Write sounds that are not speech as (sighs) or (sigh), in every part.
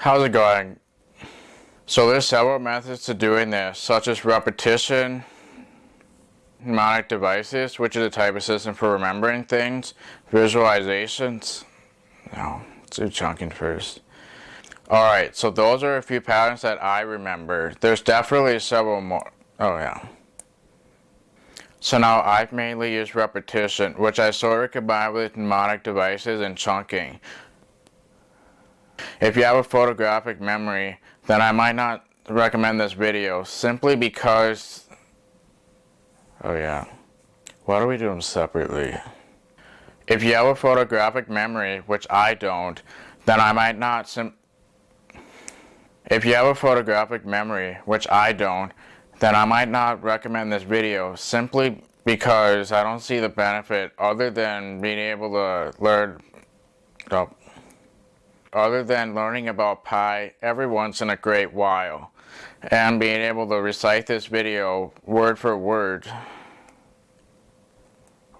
How's it going? So there's several methods to doing this, such as repetition, mnemonic devices, which is a type of system for remembering things, visualizations. No, let's do chunking first. Alright, so those are a few patterns that I remember. There's definitely several more. Oh yeah. So now I've mainly used repetition, which I sort of combine with mnemonic devices and chunking. If you have a photographic memory, then I might not recommend this video simply because... Oh yeah. Why do we do them separately? If you have a photographic memory, which I don't, then I might not sim... If you have a photographic memory, which I don't, then I might not recommend this video simply because I don't see the benefit other than being able to learn... Oh, other than learning about pi every once in a great while and being able to recite this video word for word.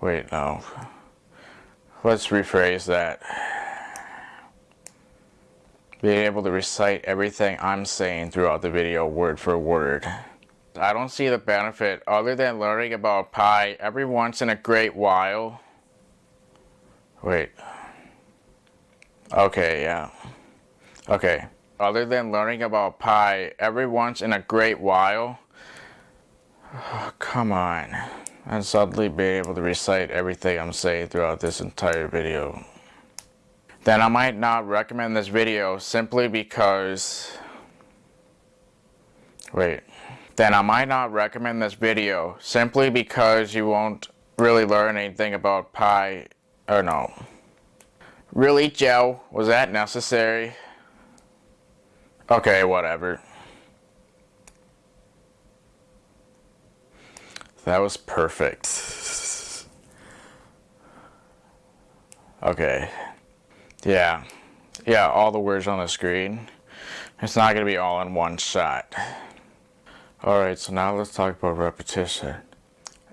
Wait, no. Let's rephrase that. Being able to recite everything I'm saying throughout the video word for word. I don't see the benefit other than learning about pi every once in a great while. Wait. Okay, yeah. Okay. Other than learning about pi every once in a great while, oh, come on, and suddenly be able to recite everything I'm saying throughout this entire video, then I might not recommend this video simply because, wait, then I might not recommend this video simply because you won't really learn anything about pi, or no. Really, Joe? Was that necessary? Okay, whatever. That was perfect. Okay. Yeah. Yeah, all the words on the screen. It's not going to be all in one shot. Alright, so now let's talk about repetition.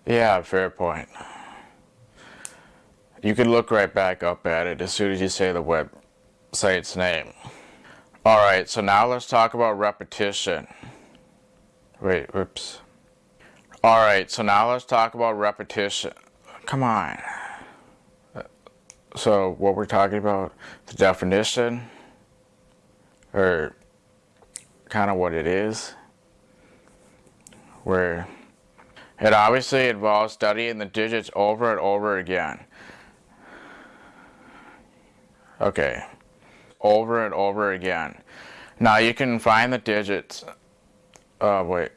Yeah, fair point. You can look right back up at it as soon as you say the website's name. Alright, so now let's talk about repetition. Wait, whoops. Alright, so now let's talk about repetition. Come on. So what we're talking about, the definition, or kind of what it is, where it obviously involves studying the digits over and over again. Okay. Over and over again. Now you can find the digits. Oh, wait.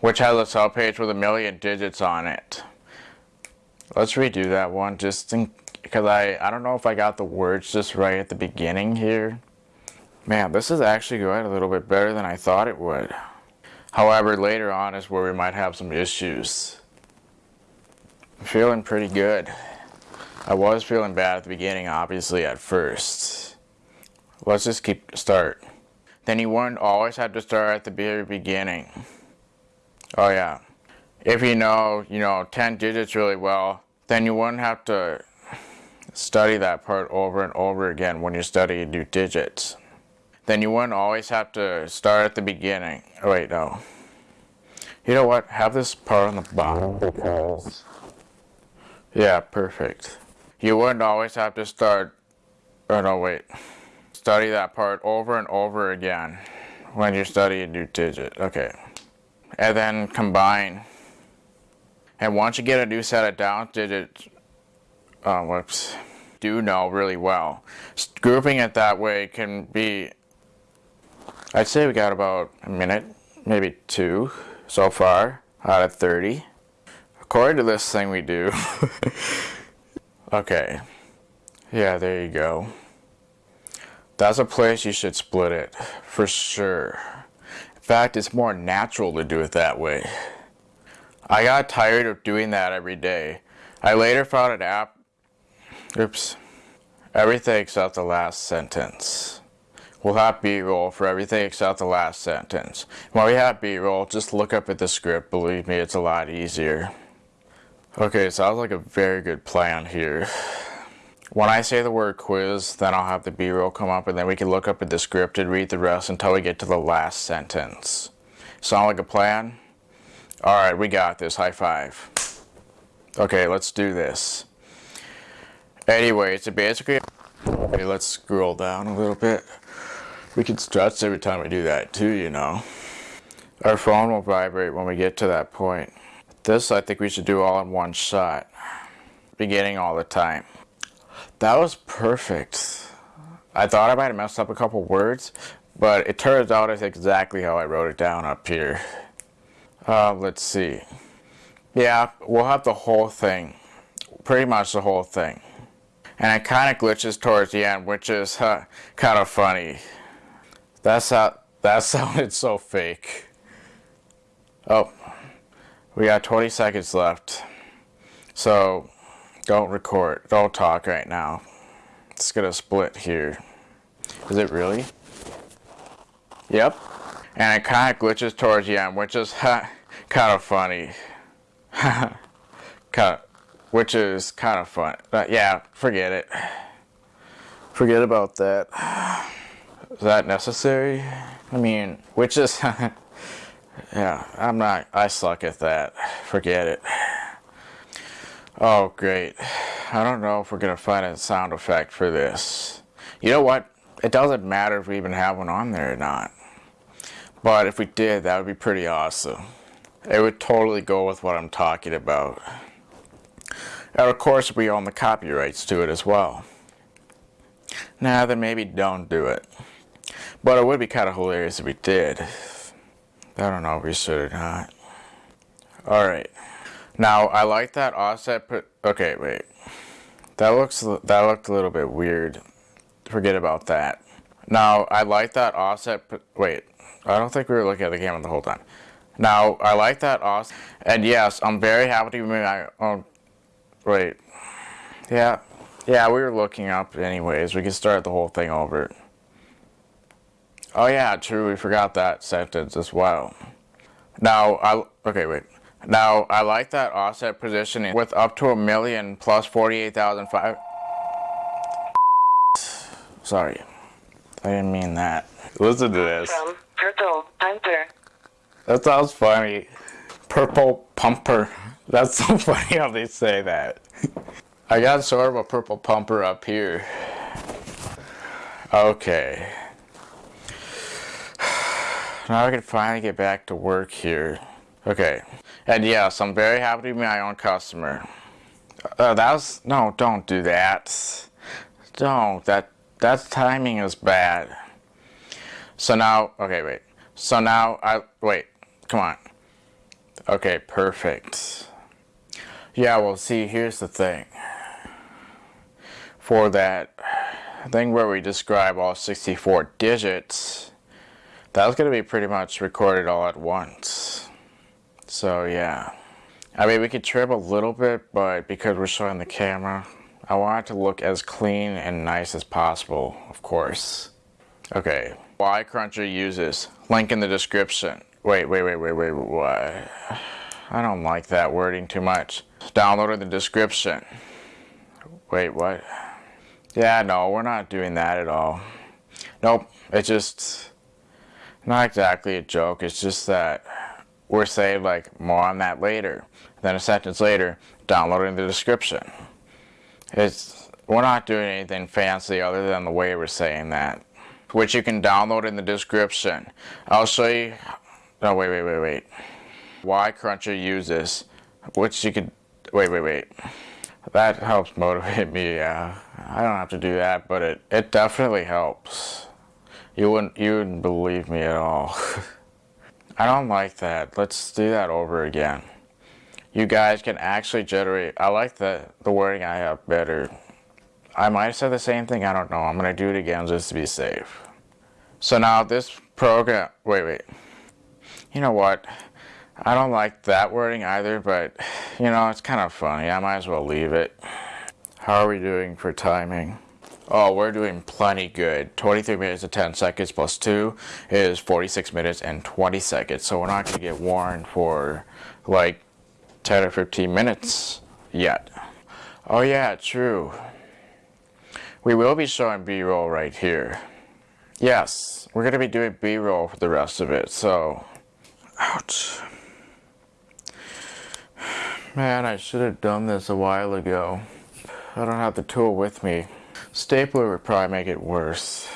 Which has a subpage with a million digits on it. Let's redo that one just because I, I don't know if I got the words just right at the beginning here. Man, this is actually going a little bit better than I thought it would. However, later on is where we might have some issues. I'm feeling pretty good. I was feeling bad at the beginning, obviously, at first. Let's just keep start. Then you wouldn't always have to start at the very beginning. Oh yeah. If you know, you know, 10 digits really well, then you wouldn't have to study that part over and over again when you study new digits. Then you wouldn't always have to start at the beginning. Oh, wait, no. You know what? Have this part on the bottom because... Yeah, perfect. You wouldn't always have to start, oh no wait, study that part over and over again when you study a new digit. Okay. And then combine. And once you get a new set of down digits, oh whoops, do know really well. Grouping it that way can be, I'd say we got about a minute, maybe two so far out of 30. According to this thing we do. (laughs) Okay. Yeah, there you go. That's a place you should split it, for sure. In fact, it's more natural to do it that way. I got tired of doing that every day. I later found an app, oops, everything except the last sentence. We'll have B-roll for everything except the last sentence. When we have B-roll, just look up at the script, believe me, it's a lot easier. Okay, sounds like a very good plan here. When I say the word quiz, then I'll have the B-roll come up and then we can look up at the script and read the rest until we get to the last sentence. Sound like a plan? Alright, we got this. High five. Okay, let's do this. Anyway, so basically, okay, let's scroll down a little bit. We can stretch every time we do that too, you know. Our phone will vibrate when we get to that point. This I think we should do all in one shot. Beginning all the time. That was perfect. I thought I might have messed up a couple words, but it turns out it's exactly how I wrote it down up here. Uh, let's see. Yeah, we'll have the whole thing. Pretty much the whole thing. And it kind of glitches towards the end, which is uh, kind of funny. That's how, that (laughs) sounded so fake. Oh, we got 20 seconds left. So don't record, don't talk right now. It's gonna split here. Is it really? Yep. And it kind of glitches towards the end, which is (laughs) kind of funny. (laughs) kind of, which is kind of fun. But yeah, forget it. Forget about that. Is that necessary? I mean, which is, (laughs) yeah, I'm not, I suck at that. Forget it. Oh, great. I don't know if we're going to find a sound effect for this. You know what? It doesn't matter if we even have one on there or not. But if we did, that would be pretty awesome. It would totally go with what I'm talking about. And of course, we own the copyrights to it as well. Now, nah, then maybe don't do it. But it would be kind of hilarious if we did. I don't know if we should or not. Alright. Now, I like that offset put... Okay, wait. That looks that looked a little bit weird. Forget about that. Now, I like that offset... Put, wait. I don't think we were looking at the camera the whole time. Now, I like that offset. And yes, I'm very happy to be my own... Wait. Yeah. Yeah, we were looking up anyways. We can start the whole thing over. Oh yeah, true. We forgot that sentence as well. Now, I... Okay, wait. Now, I like that offset positioning with up to a million plus 48,005. Sorry. I didn't mean that. Listen to this. From Purple Pumper. That sounds funny. Purple Pumper. That's so (laughs) funny how they say that. I got sort of a purple pumper up here. Okay. Now I can finally get back to work here. Okay. And yes, I'm very happy to be my own customer. Uh, that was, no, don't do that. Don't, that, that timing is bad. So now, okay, wait. So now, I, wait, come on. Okay, perfect. Yeah, well, see, here's the thing. For that thing where we describe all 64 digits, that's going to be pretty much recorded all at once. So yeah. I mean, we could trim a little bit, but because we're showing the camera, I want it to look as clean and nice as possible, of course. Okay, Y Cruncher uses, link in the description. Wait, wait, wait, wait, wait, what? I don't like that wording too much. Download in the description. Wait, what? Yeah, no, we're not doing that at all. Nope, it just not exactly a joke. It's just that we're saying like more on that later. Then a sentence later, download in the description. It's we're not doing anything fancy other than the way we're saying that, which you can download in the description. I'll show you. No, wait, wait, wait, wait. Y Cruncher uses, which you could. Wait, wait, wait. That helps motivate (laughs) me. Yeah, I don't have to do that, but it it definitely helps. You wouldn't you wouldn't believe me at all. (laughs) I don't like that. Let's do that over again. You guys can actually generate, I like the, the wording I have better. I might have said the same thing, I don't know. I'm to do it again just to be safe. So now this program, wait, wait. You know what? I don't like that wording either, but you know, it's kind of funny. I might as well leave it. How are we doing for timing? Oh, we're doing plenty good. 23 minutes and 10 seconds plus 2 is 46 minutes and 20 seconds. So we're not going to get warned for like 10 or 15 minutes yet. Oh yeah, true. we will be showing B-roll right here. Yes, we're going to be doing B-roll for the rest of it, so... Ouch. (sighs) Man, I should have done this a while ago. I don't have the tool with me. Stapler would probably make it worse.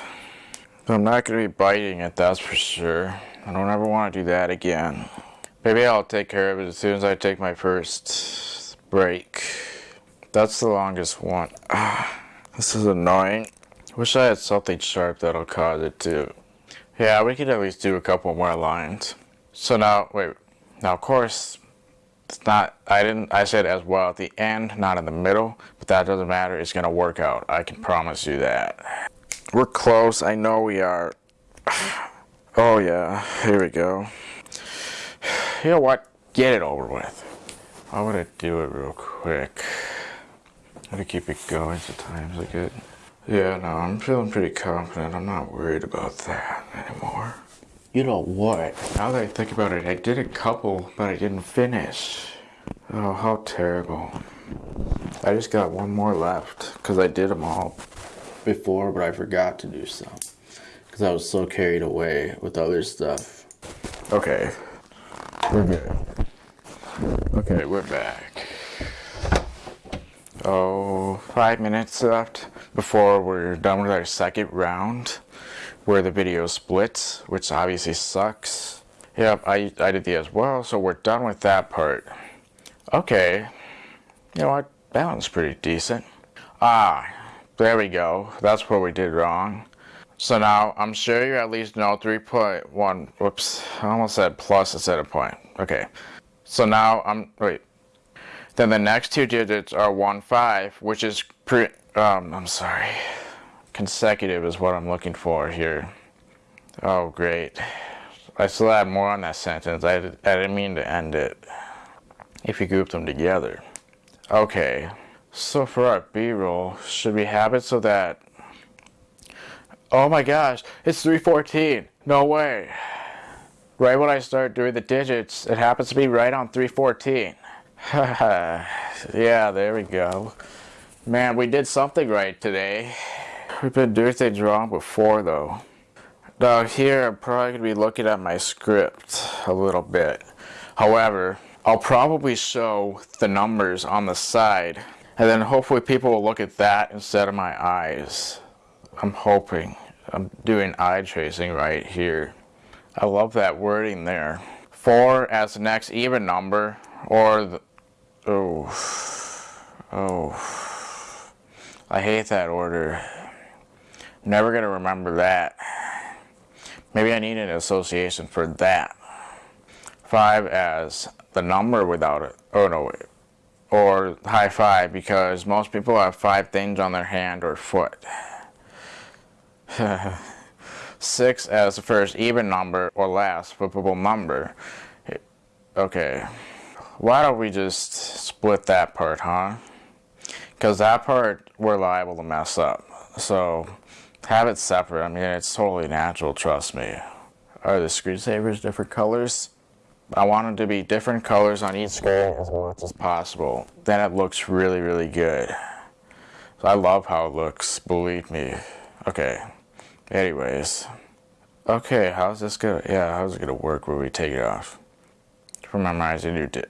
But I'm not going to be biting it, that's for sure. I don't ever want to do that again. Maybe I'll take care of it as soon as I take my first break. That's the longest one. (sighs) this is annoying. Wish I had something sharp that'll cause it to. Yeah, we could at least do a couple more lines. So now, wait. Now, of course, it's not, I didn't, I said as well at the end, not in the middle, but that doesn't matter. It's going to work out. I can promise you that. We're close. I know we are. (sighs) Oh, yeah. Here we go. (sighs) You know what? Get it over with. I'm going to do it real quick. Gotta keep it going sometimes like it. Yeah, no, I'm feeling pretty confident. I'm not worried about that anymore. You know what? Now that I think about it, I did a couple, but I didn't finish. Oh, how terrible. I just got one more left, because I did them all before, but I forgot to do some. Because I was so carried away with other stuff. Okay. We're good. Okay, we're back. Oh, five minutes left before we're done with our second round where the video splits, which obviously sucks. Yep, I, I did the as well, so we're done with that part. Okay, you know what, that one's pretty decent. Ah, there we go, that's what we did wrong. So now, I'm sure you at least know 3.1, whoops, I almost said plus instead of point. Okay, so now I'm, wait. Then the next two digits are 1, 5, which is pre, um, I'm sorry. Consecutive is what I'm looking for here. Oh, great. I still have more on that sentence. I, I didn't mean to end it. If you group them together. Okay. So for our B-roll, should we have it so that... Oh my gosh, it's 314. No way. Right when I start doing the digits, it happens to be right on 314. (laughs) yeah, there we go. Man, we did something right today. We've been doing things wrong before, though. Now, here I'm probably going to be looking at my script a little bit. However, I'll probably show the numbers on the side, and then hopefully people will look at that instead of my eyes. I'm hoping. I'm doing eye tracing right here. I love that wording there. 4 as the next even number, or the... Oh. Oh. I hate that order. Never to remember that. Maybe I need an association for that. 5 as the number without it. Oh, no. Or high five, because most people have five things on their hand or foot. (laughs) 6 as the first even number or last flippable number. Okay. Why don't we just split that part, huh? Because that part we're liable to mess up. So have it separate. I mean, it's totally natural, trust me. Are the screensavers different colors? I want them to be different colors on each screen as much as possible. Then it looks really, really good. So I love how it looks, believe me. Okay. Anyways. Okay, how's this gonna, yeah, how's it gonna work when we take it off? For my mind, did,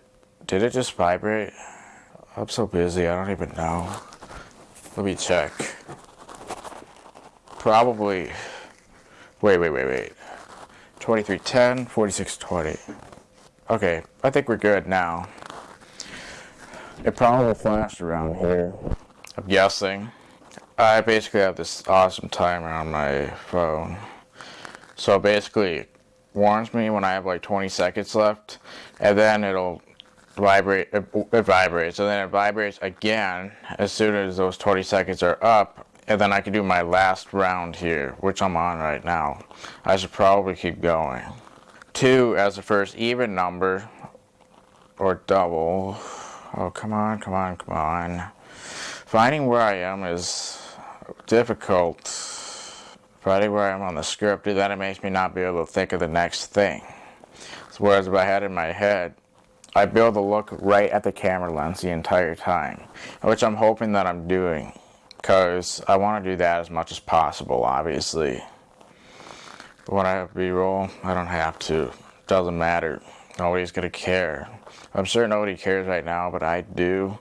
did it just vibrate? I'm so busy, I don't even know. Let me check. Probably, wait, wait, wait, wait. 2310, 4620. Okay, I think we're good now. It probably flashed around here. I'm guessing. I basically have this awesome timer on my phone. So basically, it warns me when I have like 20 seconds left, and then it'll vibrate, it, it vibrates, and then it vibrates again as soon as those 20 seconds are up, and then I can do my last round here, which I'm on right now. I should probably keep going. 2 as the first even number, or double. Oh, come on, come on, come on. Finding where I am is difficult. Finding where I am on the script, then it makes me not be able to think of the next thing. So whereas if I had it in my head, I'd be able to look right at the camera lens the entire time, which I'm hoping that I'm doing. because I want to do that as much as possible, obviously. When I have B-roll, I don't have to. Doesn't matter. Nobody's gonna care. I'm sure nobody cares right now, but I do.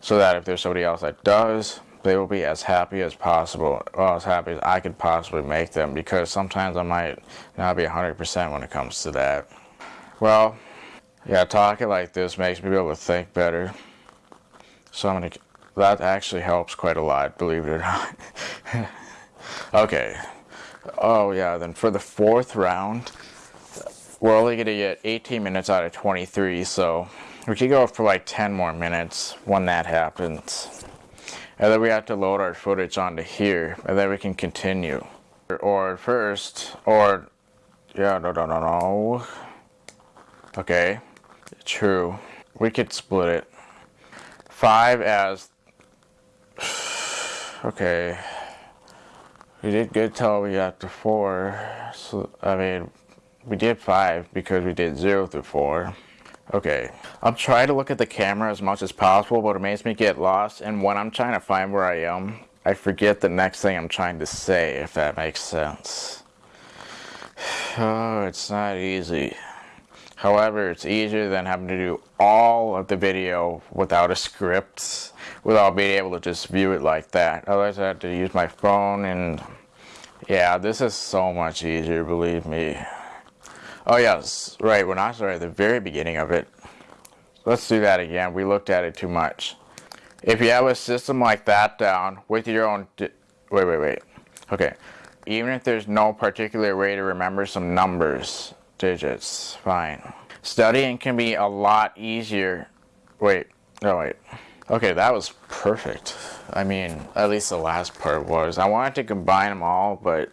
So that if there's somebody else that does, they will be as happy as possible, well, as happy as I could possibly make them, because sometimes I might not be 100% when it comes to that. Well, yeah, talking like this makes me be able to think better. So I'm gonna, that actually helps quite a lot, believe it or not. (laughs) okay. Oh yeah, then for the fourth round, we're only gonna get 18 minutes out of 23, so we could go for like 10 more minutes when that happens. And then we have to load our footage onto here, and then we can continue. Or first, or, yeah, no, no, no, no. Okay, true. We could split it. Five as, (sighs) okay. We did good till we got to four. So, I mean, we did five because we did zero through four. Okay, I'm trying to look at the camera as much as possible, but it makes me get lost. And when I'm trying to find where I am, I forget the next thing I'm trying to say, if that makes sense. (sighs) Oh, it's not easy. However, it's easier than having to do all of the video without a script, without being able to just view it like that. Otherwise, I have to use my phone and yeah, this is so much easier, believe me. Oh yes, right, when I started at the very beginning of it. Let's do that again, we looked at it too much. If you have a system like that down with your own, wait, wait, wait. Okay, even if there's no particular way to remember some numbers, digits, fine. Studying can be a lot easier. Wait, no wait. Okay, that was perfect. I mean, at least the last part was. I wanted to combine them all, but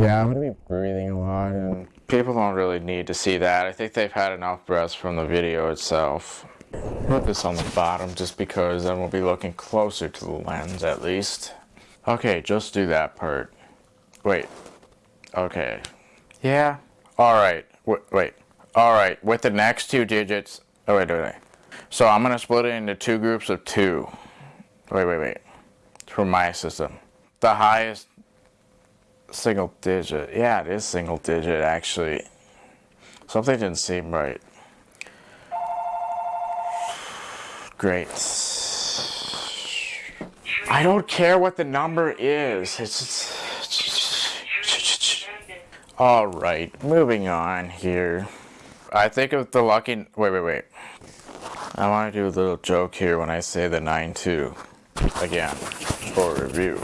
yeah, I'm gonna be breathing a lot and people don't really need to see that. I think they've had enough breaths from the video itself. Put this on the bottom just because then we'll be looking closer to the lens at least. Okay, just do that part. Wait. Okay. Yeah. Alright. Wait, wait. Alright, with the next two digits. Oh, wait, wait, wait. So I'm to split it into two groups of two. Wait, wait, wait. For my system. The highest single digit. Yeah, it is single digit actually. Something didn't seem right. Great. I don't care what the number is. It's all right. Moving on here. I think of the lucky. Wait, wait, wait. I want to do a little joke here when I say the 9-2 again for review.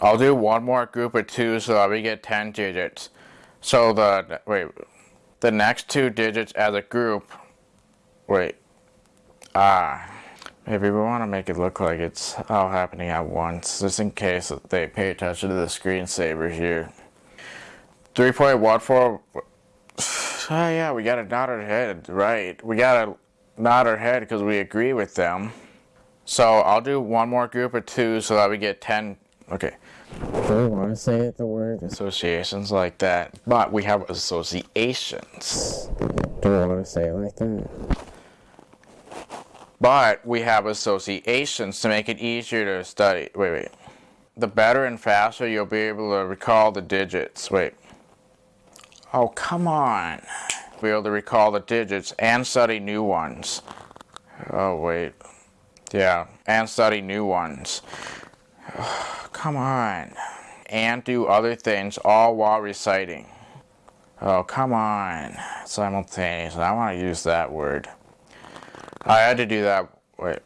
I'll do one more group of two so that we get 10 digits. So the, wait, the next two digits as a group, wait, ah, maybe we want to make it look like it's all happening at once, just in case they pay attention to the screensaver here. 3.14, (sighs) oh yeah, we got to nod our head, right, we got to nod our head because we agree with them. So I'll do one more group of two so that we get 10 Okay. Do we want to say the word associations like that? But we have associations. Do we want to say it like that? But we have associations to make it easier to study. Wait, wait. The better and faster you'll be able to recall the digits. Wait. Oh, come on. Be able to recall the digits and study new ones. Oh, wait. Yeah, and study new ones. (sighs) Come on. And do other things all while reciting. Oh, come on. Simultaneously. I want to use that word. I had to do that. Wait.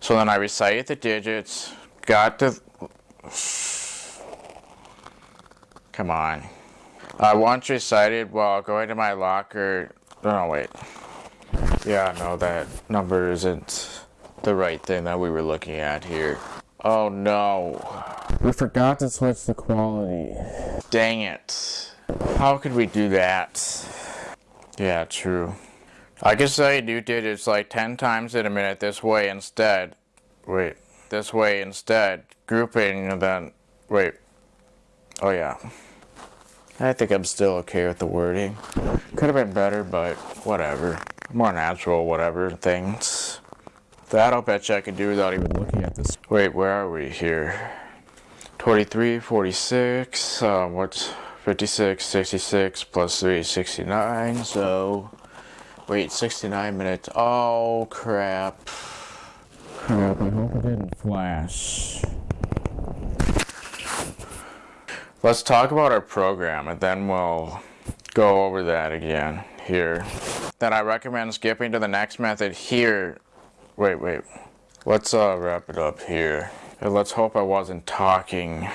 So then I recited the digits. Got to... (sighs) Come on. I once recited while going to my locker... No, no, wait. Yeah, no, that number isn't the right thing that we were looking at here. Oh no. We forgot to switch the quality. Dang it. How could we do that? Yeah, true. I could say new digits like 10 times in a minute this way instead. Wait, this way instead. Grouping and then, wait. Oh yeah. I think I'm still okay with the wording. Could have been better, but whatever. More natural, whatever things. That I'll bet you I could do without even looking at this. Wait, where are we here? 23, 46, uh, what's 56, 66 plus 3 is 69, so wait, 69 minutes. Oh, crap. Crap, I hope it didn't flash. Let's talk about our program and then we'll go over that again here. Then I recommend skipping to the next method here. Wait, wait. Let's uh, wrap it up here. And let's hope I wasn't talking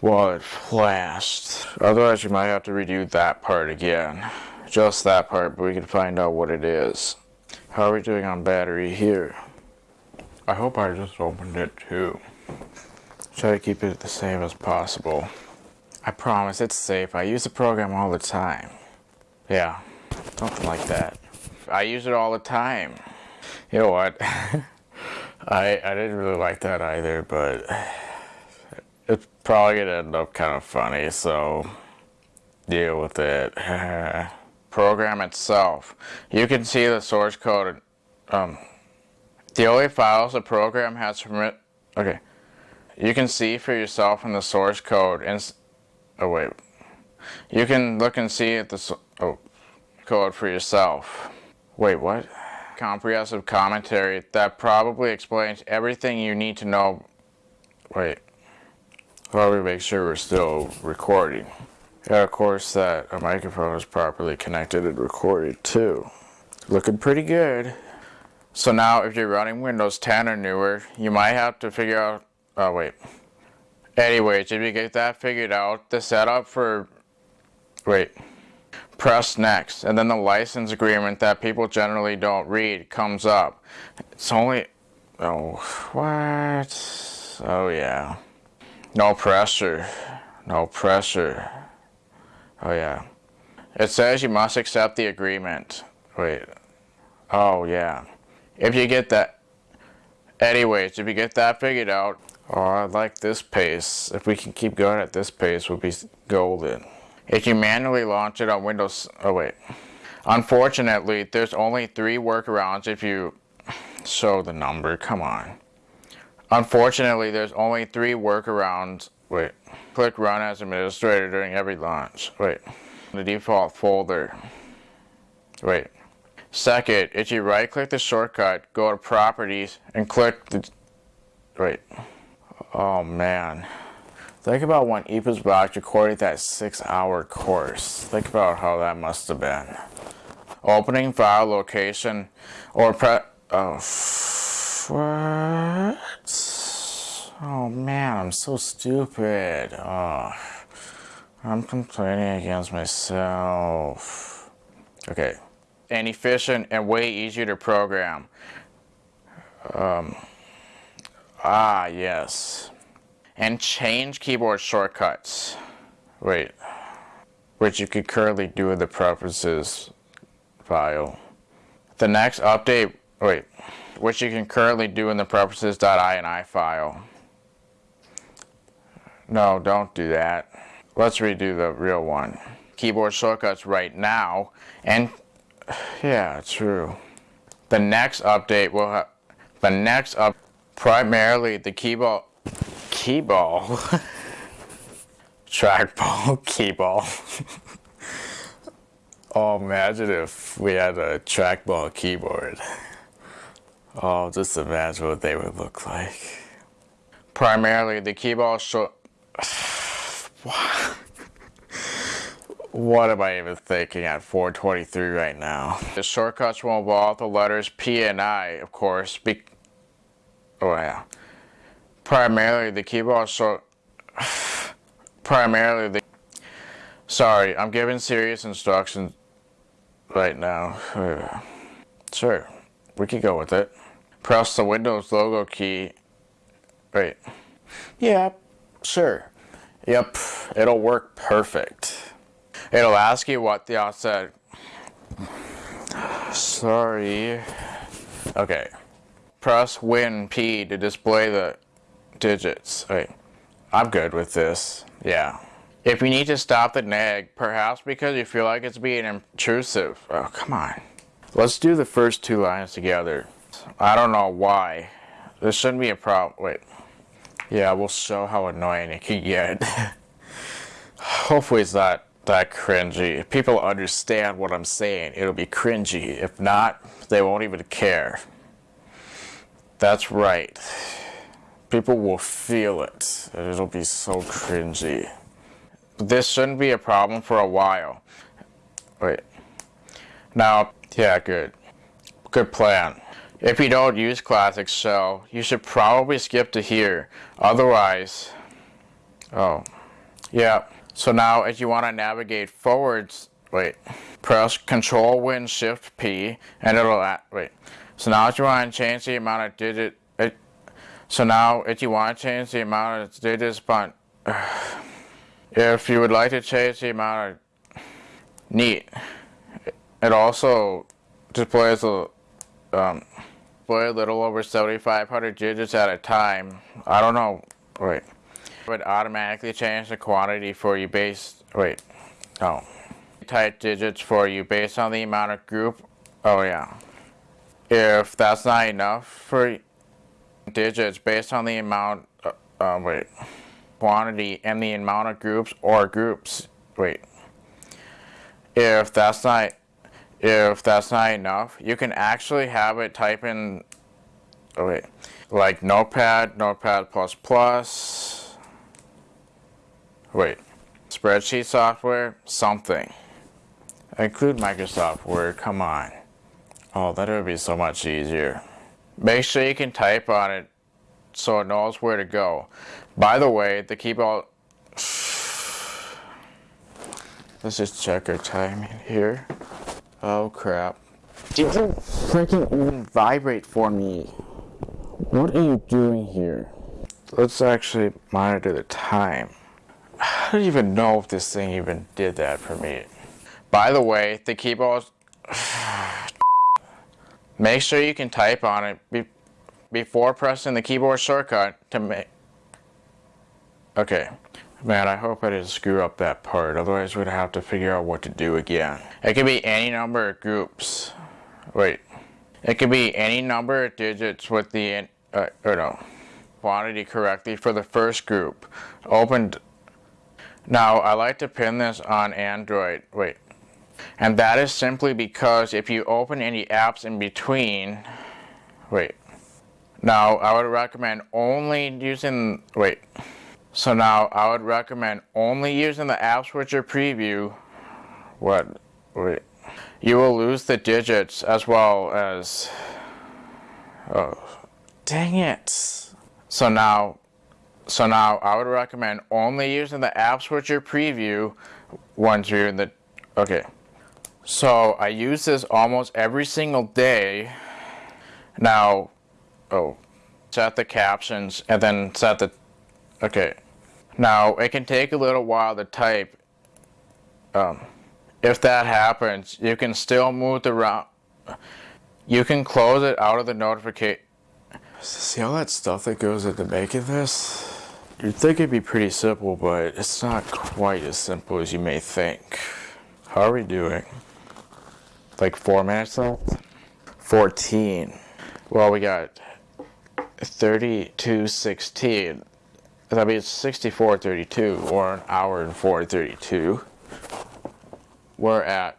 while it flashed. Otherwise you might have to redo that part again. Just that part, but we can find out what it is. How are we doing on battery here? I hope I just opened it too. Try to keep it the same as possible. I promise it's safe. I use the program all the time. Yeah, something like that. I use it all the time. You know what? (laughs) I, I didn't really like that either, but it's probably gonna end up kind of funny, so deal with it. (sighs) Program itself. You can see the source code. Um, the only files the program has permit. Okay. You can see for yourself in the source code and Oh wait. You can look and see at the oh, code for yourself. Wait, what? Comprehensive commentary that probably explains everything you need to know. Wait. Well, we make sure we're still recording. Yeah, of course that a microphone is properly connected and recorded too. Looking pretty good. So now if you're running Windows 10 or newer, you might have to figure out, oh wait, Anyways, if you get that figured out, the setup for, wait, press next, and then the license agreement that people generally don't read comes up. It's only, oh, what? Oh yeah. No pressure, no pressure. Oh yeah. It says you must accept the agreement. Wait, oh yeah. If you get that, anyways, if you get that figured out, Oh, I like this pace. If we can keep going at this pace, we'll be golden. If you manually launch it on Windows... Oh, wait. Unfortunately, there's only three workarounds if you show the number. Come on. Unfortunately, there's only three workarounds. Wait. Click Run as Administrator during every launch. Wait. The default folder. Wait. Second, if you right-click the shortcut, go to Properties, and click the... Wait. Oh man. Think about when Eposbox recorded that six hour course. Think about how that must have been. Opening file location or pre- oh, what? Oh man, I'm so stupid. Oh, I'm complaining against myself. Okay. And efficient and way easier to program. Um, Ah, yes. And change keyboard shortcuts. Wait. Which you could currently do with the preferences file. The next update, wait, which you can currently do in the preferences.ini file. No, don't do that. Let's redo the real one. Keyboard shortcuts right now, and (sighs) yeah, true. The next update will have, the next up primarily the keyball, keyball, (laughs) trackball, (laughs) keyball. (laughs) oh, imagine if we had a trackball keyboard. Oh, just imagine what they would look like. Primarily the keyball short. (sighs) (sighs) what am I even thinking at 423 right now? The shortcuts will involve the letters P and I, of course, oh Oh, yeah, primarily the keyboard so primarily the sorry I'm giving serious instructions right now. (sighs) Sure we could go with it. Press the Windows logo key. Wait. Yeah sure yep it'll work perfect. It'll ask you what the offset (sighs) sorry. Okay press Win P to display the digits. Wait, I'm good with this. Yeah. If you need to stop the nag, perhaps because you feel like it's being intrusive. Oh, come on. Let's do the first two lines together. I don't know why. This shouldn't be a problem. Wait. Yeah, we'll show how annoying it can get. (laughs) Hopefully it's not that cringy. If people understand what I'm saying, it'll be cringy. If not, they won't even care. That's right. People will feel it. It'll be so cringy. This shouldn't be a problem for a while. Wait. Now, yeah, good. Good plan. If you don't use Classic Shell, you should probably skip to here. Otherwise, oh, yeah. So now if you want to navigate forwards, wait, press Control Win Shift P and it'll, wait. So now if you want to change the amount of digit, it, so now if you want to change the amount of digits, but (sighs) if you would like to change the amount of, neat. It also displays a, um, display a little over 7,500 digits at a time. I don't know, wait. It would automatically change the quantity for you based, wait, no. Type digits for you based on the amount of group, oh yeah. If that's not enough for digits based on the amount, uh, uh, wait, quantity and the amount of groups or groups, wait. If that's not if that's not enough, you can actually have it type in, oh wait, like Notepad, Notepad++, plus wait, spreadsheet software, something. Include Microsoft Word, come on. Oh, that would be so much easier. Make sure you can type on it so it knows where to go. By the way, the keyboard... (sighs) Let's just check our timing here. Oh crap. Did you freaking even vibrate for me? What are you doing here? Let's actually monitor the time. (sighs) I don't even know if this thing even did that for me. By the way, the keyboard... Make sure you can type on it be before pressing the keyboard shortcut to make... Okay. Man, I hope I didn't screw up that part, otherwise we'd have to figure out what to do again. It could be any number of groups. Wait. It could be any number of digits with the, uh, or no, quantity correctly for the first group. Opened. Now, I like to pin this on Android. Wait. And that is simply because if you open any apps in between, wait. Now, I would recommend only using, wait. So now I would recommend only using the App Switcher preview. What? Wait. You will lose the digits as well as... Oh, dang it. So now, so now I would recommend only using the App Switcher preview once you're in the... Okay. So I use this almost every single day. Now, oh, set the captions and then set the Okay. Now, it can take a little while to type. Um, if that happens, you can still move the round. You can close it out of the notification. See all that stuff that goes into making this? You'd think it'd be pretty simple, but it's not quite as simple as you may think. How are we doing? Like four minutes left? 14. Well, we got 3216. I mean, it's 64.32 or an hour and 4.32. We're at,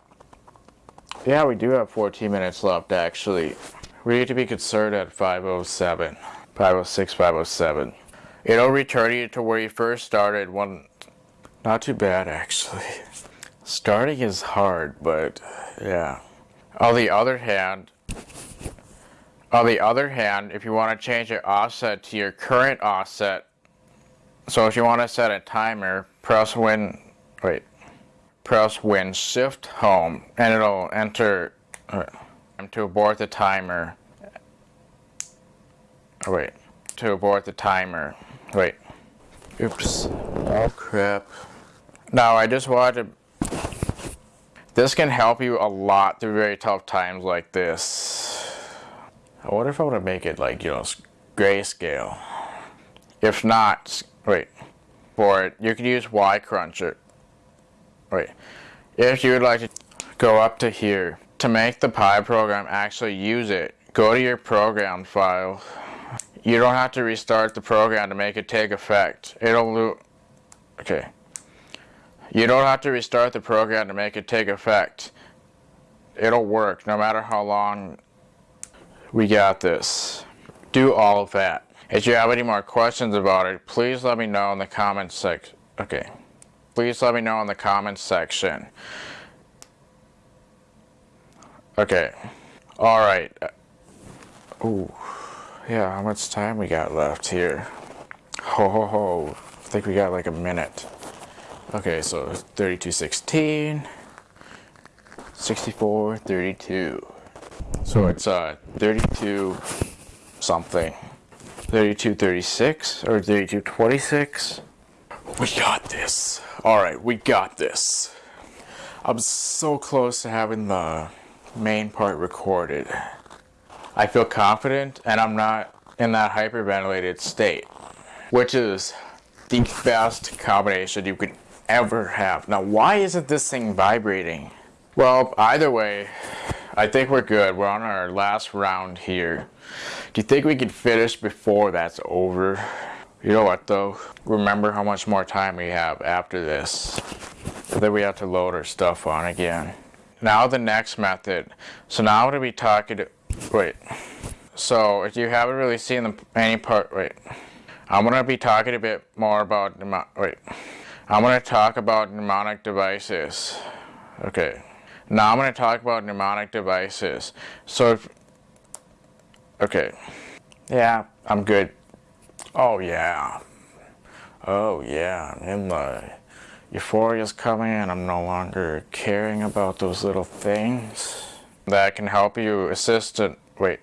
yeah, we do have 14 minutes left actually. We need to be concerned at 507, 506, 507. It'll return you to where you first started one, not too bad actually. (laughs) Starting is hard, but yeah. On the other hand, on the other hand, if you want to change your offset to your current offset, so if you want to set a timer, press Win, wait, press Win Shift Home, and it'll enter uh, to abort the timer. Oh, wait, to abort the timer. Wait, oops. Oh crap. Now I just wanted to. This can help you a lot through very tough times like this. I wonder if I want to make it like, you know, grayscale. If not, wait, for it, you can use Y Cruncher. Wait, if you would like to go up to here, to make the Pi program actually use it, go to your program file. You don't have to restart the program to make it take effect. It'll okay. You don't have to restart the program to make it take effect. It'll work no matter how long we got this. Do all of that. If you have any more questions about it, please let me know in the comments section. Okay. Please let me know in the comments section. Okay. Alright. Ooh. Yeah, how much time we got left here? Ho ho ho. I think we got like a minute. Okay, so 3216, 64, 32. So it's uh 32 something. 32, 36 or 32, 26. We got this. All right, we got this. I'm so close to having the main part recorded. I feel confident and I'm not in that hyperventilated state, which is the best combination you could ever have. Now, why isn't this thing vibrating? Well, either way, I think we're good. We're on our last round here. Do you think we can finish before that's over? You know what though? Remember how much more time we have after this. Then we have to load our stuff on again. Now the next method. So now I'm going to be talking to, wait. So if you haven't really seen the, any part, wait. I'm going to be talking a bit more about, wait. I'm going to talk about mnemonic devices. Okay. Now I'm going to talk about mnemonic devices. So if, okay. Yeah, I'm good. Oh yeah. Oh yeah, in the euphoria's coming and I'm no longer caring about those little things that can help you assist it. Wait,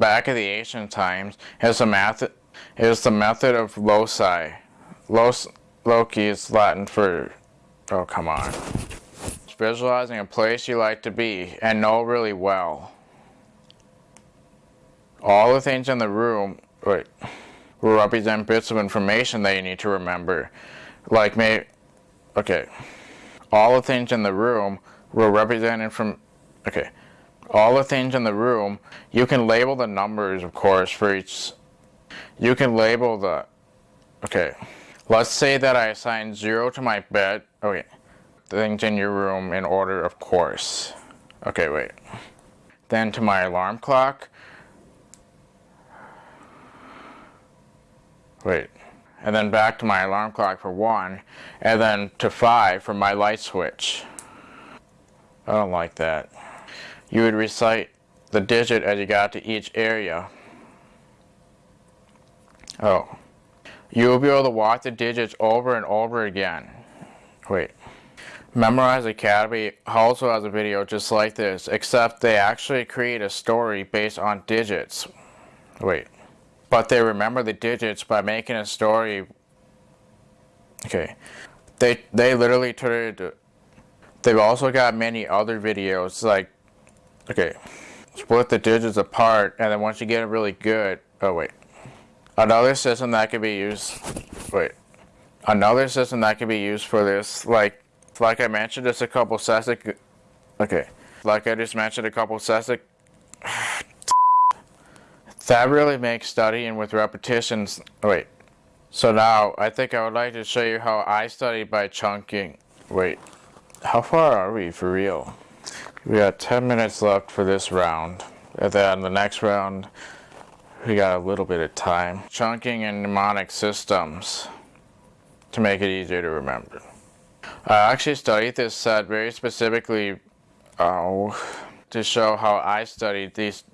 back in the ancient times, is the method is the method of loci. Los, loci is Latin for, oh come on. Visualizing a place you like to be and know really well. All the things in the room, wait, will represent bits of information that you need to remember. Like may, okay, all the things in the room will represent from, okay, all the things in the room, you can label the numbers, of course, for each, you can label the, okay, let's say that I assign zero to my bed, okay, things in your room in order, of course. Okay, wait. Then to my alarm clock, wait, and then back to my alarm clock for one, and then to five for my light switch. I don't like that. You would recite the digit as you got to each area. Oh. You will be able to walk the digits over and over again. Wait. Memorize Academy also has a video just like this, except they actually create a story based on digits. Wait. But they remember the digits by making a story. Okay. They, they literally turned it They've also got many other videos like, okay, split the digits apart and then once you get it really good, oh wait. Another system that could be used, wait. Another system that could be used for this, like, like I mentioned just a couple seconds, okay. Like I just mentioned a couple seconds, (sighs) that really makes studying with repetitions, wait. So now, I think I would like to show you how I study by chunking. Wait, how far are we for real? We got 10 minutes left for this round. And then the next round, we got a little bit of time. Chunking and mnemonic systems to make it easier to remember. I actually studied this set very specifically oh, to show how I studied these.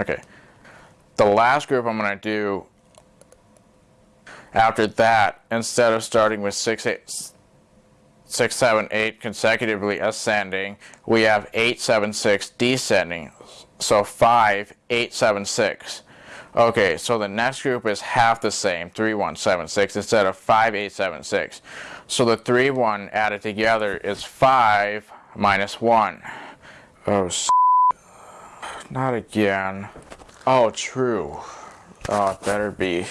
Okay. The last group I'm going to do after that, instead of starting with 6, eight, six, seven, eight consecutively ascending, we have eight, seven, six descending. So five, eight, seven, six. Okay, so the next group is half the same, three, one, seven, six, instead of five, eight, seven, six. So the three, one added together is five minus one. Oh, not again. Oh, true. Oh, it better be.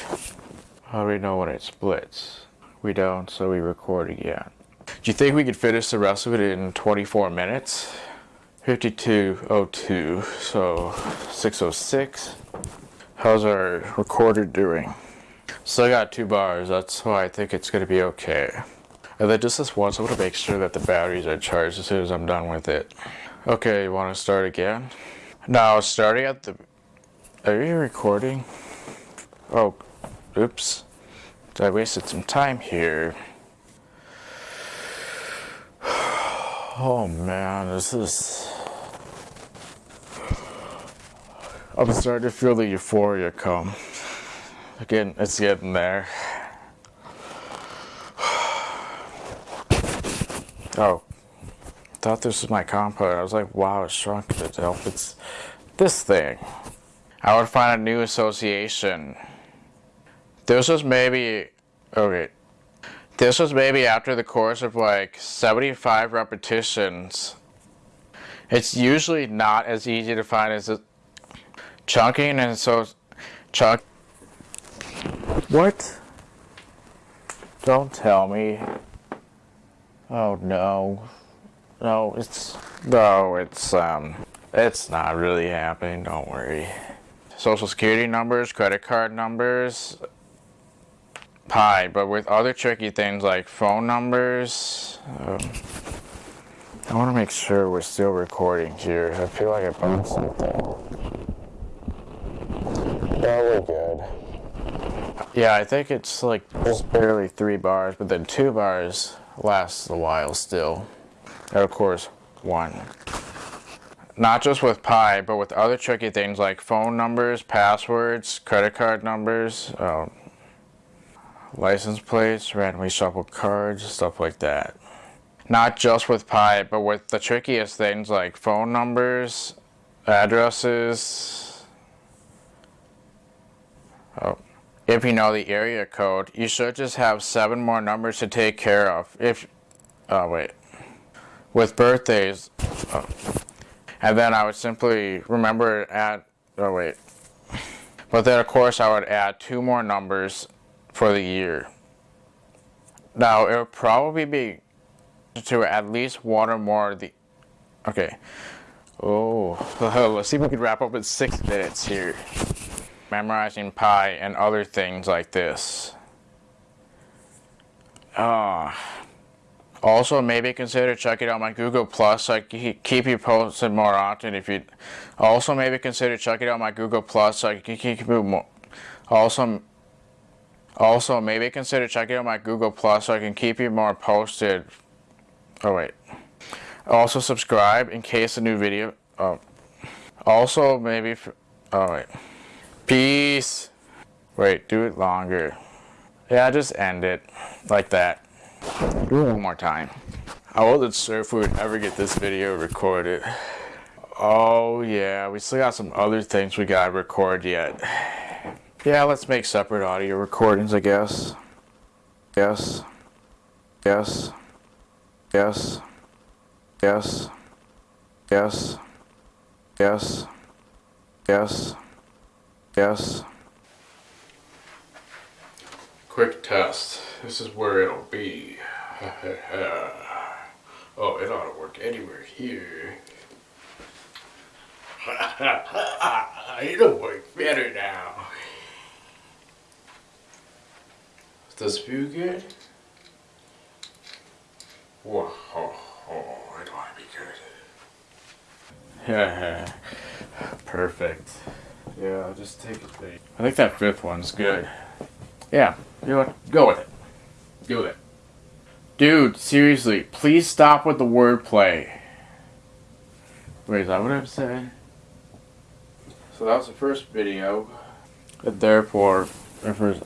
How do we know when it splits? We don't, so we record again. Do you think we could finish the rest of it in 24 minutes? 5202, so 606. How's our recorder doing? Still got two bars, that's why I think it's gonna be okay. And then just this once, I want to make sure that the batteries are charged as soon as I'm done with it. Okay, you want to start again? Now, starting at the... Are you recording? Oh, oops. I wasted some time here. (sighs) Oh man, this is... I'm starting to feel the euphoria come. Again, it's getting there. (sighs) Oh, thought this was my compote. I was like, wow, it shrunk help. It's this thing. I would find a new association. This was maybe, okay. This was maybe after the course of like 75 repetitions. It's usually not as easy to find as it. Chunking and so, chunk. What? Don't tell me. Oh no. No, it's no, it's um it's not really happening, don't worry. Social security numbers, credit card numbers, pi, but with other tricky things like phone numbers. Um, I want to make sure we're still recording here. I feel like I found something. Yeah, we're good. Yeah, I think it's like barely three bars, but then two bars lasts a while still. And of course, one. Not just with Pi, but with other tricky things like phone numbers, passwords, credit card numbers, um, license plates, randomly shuffled cards, stuff like that. Not just with Pi, but with the trickiest things like phone numbers, addresses. Oh. If you know the area code, you should just have seven more numbers to take care of. If, oh wait, with birthdays, oh. and then I would simply remember add, oh wait, but then of course I would add two more numbers for the year. Now it would probably be to at least one or more the, okay, oh, (laughs) let's see if we can wrap up in six minutes here memorizing pi and other things like this. Uh, also, maybe consider checking out my Google Plus. I keep you posted more often. If you also maybe consider checking out my Google Plus. I can keep you more. Also, also maybe consider checking out my Google Plus so I can keep you more posted. Oh wait. Also subscribe in case a new video. Oh. Also maybe. For, oh wait. Peace. Wait, do it longer. Yeah, just end it like that. Do it one more time. I wasn't sure if we would ever get this video recorded. Oh yeah, we still got some other things we gotta record yet. Yeah, let's make separate audio recordings, I guess. Yes. Yes. Yes. Yes. Yes. Yes. Yes. Yes. Quick test. This is where it'll be. (laughs) oh, it ought to work anywhere here. (laughs) It'll work better now. Does this feel good? Whoa, it ought to be good. (laughs) Perfect. Yeah, I'll just take it. I think that fifth one's good. Yeah, you know what? Go with it. Do it. Dude, seriously, please stop with the wordplay. Wait, is that what I'm saying? So that was the first video. And therefore, refers